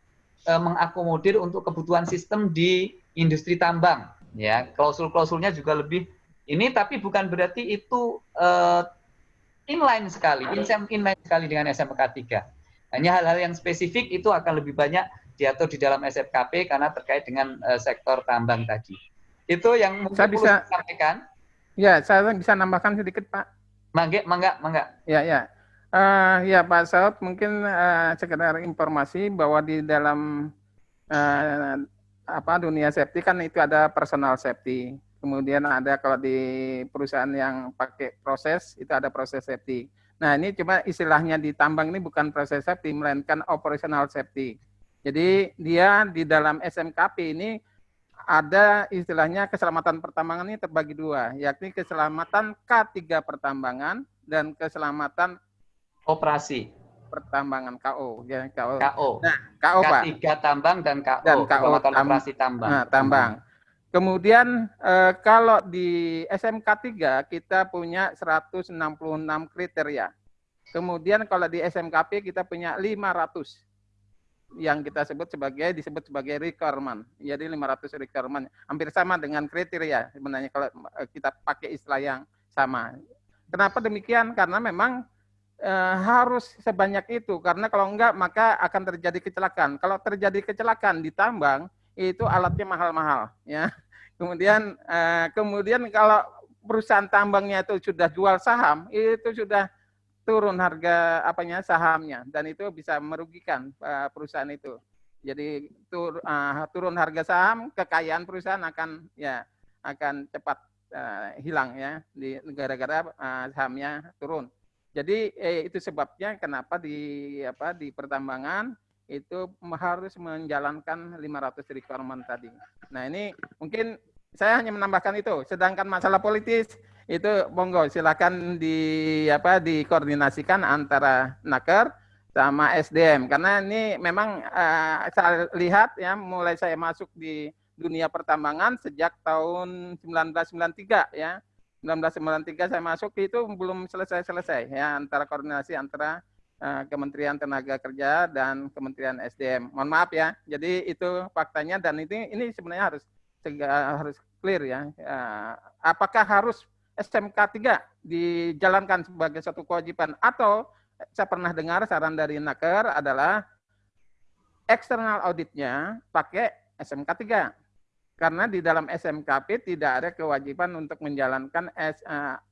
eh, mengakomodir untuk kebutuhan sistem di industri tambang ya. Klausul-klausulnya juga lebih ini tapi bukan berarti itu eh, inline sekali, inline sekali dengan SMK 3. Hanya hal-hal yang spesifik itu akan lebih banyak diatur di dalam SFKP karena terkait dengan uh, sektor tambang tadi. Itu yang mungkin saya bisa sampaikan. Ya, saya bisa nambahkan sedikit, Pak. Mangga, mangga, mangga. Ya, ya. Uh, ya, Pak Saud, mungkin uh, sekedar informasi bahwa di dalam uh, apa dunia safety kan itu ada personal safety. Kemudian ada kalau di perusahaan yang pakai proses, itu ada proses safety. Nah ini cuma istilahnya di tambang ini bukan proses safety, melainkan operational safety. Jadi dia di dalam SMKP ini ada istilahnya keselamatan pertambangan ini terbagi dua, yakni keselamatan K3 pertambangan dan keselamatan operasi pertambangan KO ya KO. KO. Nah, KO K3 Pak. tambang dan KO, dan KO tam operasi tambang. Nah, tambang. Kemudian eh, kalau di SMK 3 kita punya 166 kriteria. Kemudian kalau di SMKP kita punya 500 yang kita sebut sebagai disebut sebagai requirement. Jadi 500 requirement hampir sama dengan kriteria sebenarnya kalau eh, kita pakai istilah yang sama. Kenapa demikian? Karena memang eh, harus sebanyak itu karena kalau enggak maka akan terjadi kecelakaan. Kalau terjadi kecelakaan di tambang itu alatnya mahal-mahal ya. Kemudian uh, kemudian kalau perusahaan tambangnya itu sudah jual saham, itu sudah turun harga apanya sahamnya dan itu bisa merugikan uh, perusahaan itu. Jadi tur, uh, turun harga saham, kekayaan perusahaan akan ya akan cepat uh, hilang ya di negara-negara uh, sahamnya turun. Jadi eh, itu sebabnya kenapa di apa di pertambangan itu harus menjalankan 500 requirement tadi. Nah ini mungkin saya hanya menambahkan itu. Sedangkan masalah politis itu monggo silakan di apa dikoordinasikan antara Naker sama SDM karena ini memang uh, saya lihat ya mulai saya masuk di dunia pertambangan sejak tahun 1993 ya. 1993 saya masuk itu belum selesai-selesai ya antara koordinasi antara Kementerian Tenaga Kerja dan Kementerian SDM. Mohon maaf ya. Jadi itu faktanya dan ini ini sebenarnya harus harus clear ya. Eh, apakah harus SMK 3 dijalankan sebagai satu kewajiban atau saya pernah dengar saran dari Naker adalah eksternal auditnya pakai SMK 3. Karena di dalam SMKP tidak ada kewajiban untuk menjalankan eh,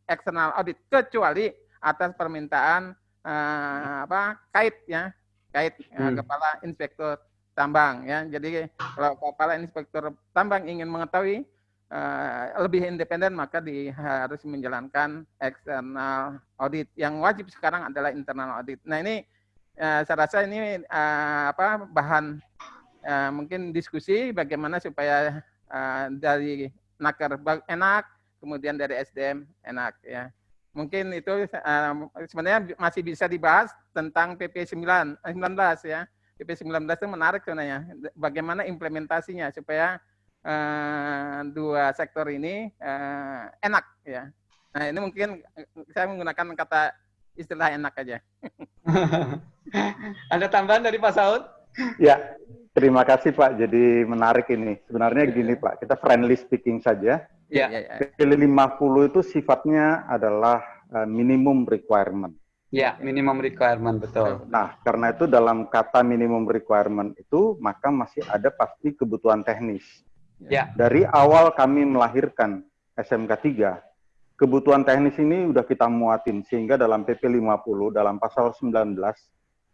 eksternal audit kecuali atas permintaan uh, apa kait ya kait uh, kepala inspektur tambang ya jadi kalau kepala inspektur tambang ingin mengetahui uh, lebih independen maka di, harus menjalankan external audit. Yang wajib sekarang adalah internal audit. Nah ini uh, saya rasa ini uh, apa bahan uh, mungkin diskusi bagaimana supaya uh, dari naker enak, kemudian dari SDM enak ya. Mungkin itu uh, sebenarnya masih bisa dibahas tentang PP 9, 19 ya. PP 19 itu menarik sebenarnya. Bagaimana implementasinya supaya uh, dua sektor ini uh, enak ya. Nah ini mungkin saya menggunakan kata istilah enak aja. Ada tambahan dari Pak Saud? Ya, terima kasih Pak. Jadi menarik ini. Sebenarnya gini Pak, kita friendly speaking saja. Ya. PPL 50 itu sifatnya adalah uh, minimum requirement. Ya, minimum requirement betul. Nah, karena itu dalam kata minimum requirement itu maka masih ada pasti kebutuhan teknis. Ya. Dari awal kami melahirkan SMK 3, kebutuhan teknis ini udah kita muatin sehingga dalam PP 50 dalam pasal 19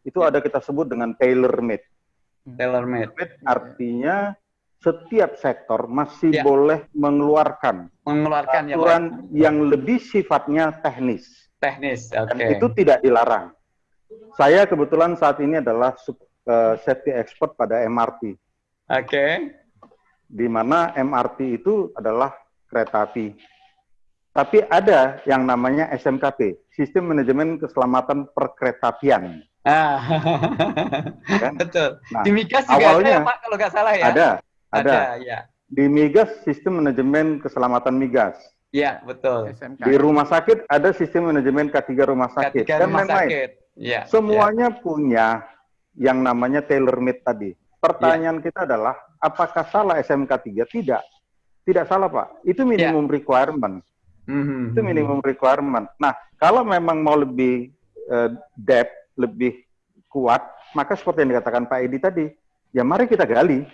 itu ya. ada kita sebut dengan tailor made. Tailor made. Artinya setiap sektor masih ya. boleh mengeluarkan mengeluarkan ya, aturan ya, yang lebih sifatnya teknis. Teknis, oke. Okay. itu tidak dilarang. Saya kebetulan saat ini adalah uh, safety expert pada MRT. Oke. Okay. Di mana MRT itu adalah kereta api. Tapi ada yang namanya SMKP, Sistem Manajemen Keselamatan Perkeretaapian. Ah, kan? betul. Nah, Di Migas juga awalnya, ada ya Pak, kalau nggak salah ya? Ada, ada. ada ya. Di Migas, Sistem Manajemen Keselamatan Migas. Iya, betul. SMK. Di rumah sakit ada sistem manajemen K3 rumah sakit K3 dan lain-lain. Ya, Semuanya ya. punya yang namanya tailor made tadi. Pertanyaan ya. kita adalah apakah salah SMK 3? Tidak. Tidak salah, Pak. Itu minimum ya. requirement. Mm -hmm. Itu minimum requirement. Nah, kalau memang mau lebih uh, depth lebih kuat, maka seperti yang dikatakan Pak Edi tadi, ya mari kita gali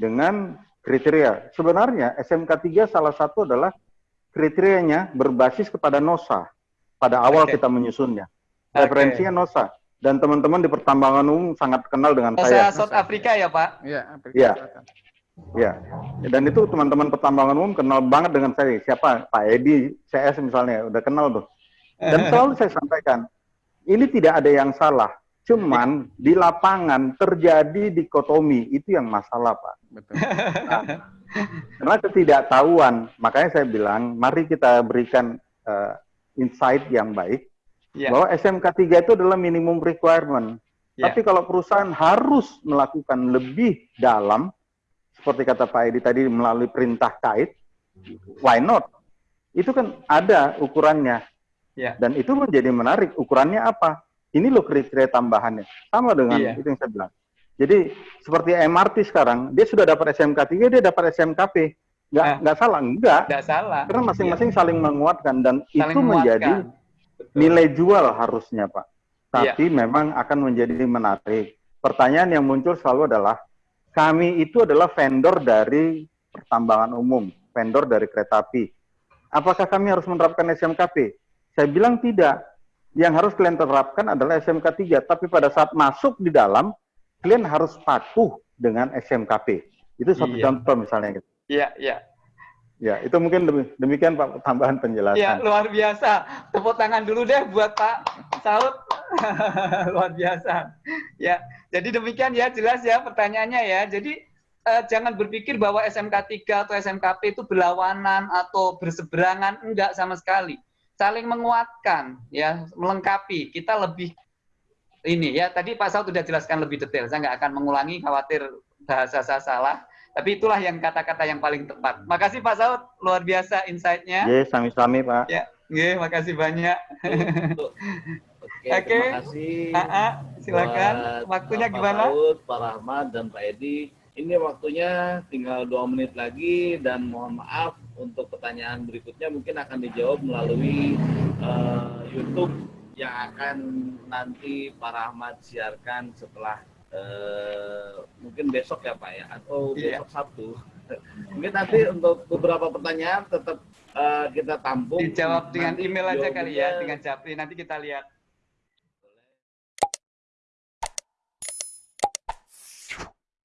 dengan kriteria. Sebenarnya SMK 3 salah satu adalah kriterianya berbasis kepada NOSA pada awal okay. kita menyusunnya. Referensinya okay. NOSA. Dan teman-teman di pertambangan umum sangat kenal dengan NOSA saya. South Africa ya Pak? Iya. Iya. Ya. Dan itu teman-teman pertambangan umum kenal banget dengan saya. Siapa? Pak Edi, CS misalnya, udah kenal tuh. Dan selalu saya sampaikan, ini tidak ada yang salah. Cuman di lapangan terjadi dikotomi, itu yang masalah, Pak. Betul. Nah, karena ketidaktahuan, makanya saya bilang, mari kita berikan uh, insight yang baik, yeah. bahwa SMK 3 itu adalah minimum requirement. Yeah. Tapi kalau perusahaan harus melakukan lebih dalam, seperti kata Pak Edi tadi melalui perintah kait, why not? Itu kan ada ukurannya. Yeah. Dan itu menjadi menarik. Ukurannya apa? Ini loh kriteria tambahannya. Sama dengan yeah. itu yang saya bilang. Jadi seperti MRT sekarang, dia sudah dapat SMK 3, dia dapat SMKP. Nggak, eh, nggak salah, enggak. Nggak salah. Karena masing-masing yeah. saling menguatkan dan saling itu menguatkan. menjadi Betul. nilai jual harusnya, Pak. Tapi yeah. memang akan menjadi menarik. Pertanyaan yang muncul selalu adalah, kami itu adalah vendor dari pertambangan umum, vendor dari kereta api. Apakah kami harus menerapkan SMKP? Saya bilang tidak. Yang harus kalian terapkan adalah SMK 3. Tapi pada saat masuk di dalam, kalian harus patuh dengan SMKP. Itu satu iya. contoh misalnya. Gitu. Iya, iya. Ya, itu mungkin demikian Pak tambahan penjelasan. Ya, luar biasa. Tepuk tangan dulu deh buat Pak Saud. luar biasa. Ya, jadi demikian ya jelas ya pertanyaannya ya. Jadi eh, jangan berpikir bahwa SMK 3 atau SMKP itu berlawanan atau berseberangan, enggak sama sekali saling menguatkan ya melengkapi kita lebih ini ya tadi Pak Saud sudah jelaskan lebih detail saya nggak akan mengulangi khawatir bahasa saya salah tapi itulah yang kata-kata yang paling tepat makasih Pak Saud luar biasa insight-nya ya sami-sami Pak ya Oke, makasih banyak. Oke, Oke. terima kasih. silakan. Waktunya Pak gimana? Saud, Pak Rahmat, dan Pak Edi. Ini waktunya tinggal dua menit lagi dan mohon maaf untuk pertanyaan berikutnya mungkin akan dijawab melalui uh, YouTube yang akan nanti Pak Rahmat siarkan setelah uh, mungkin besok ya Pak ya atau yeah. besok Sabtu. mungkin nanti untuk beberapa pertanyaan tetap uh, kita tampung. Dijawab dengan email aja kali ya dengan Japri nanti kita lihat.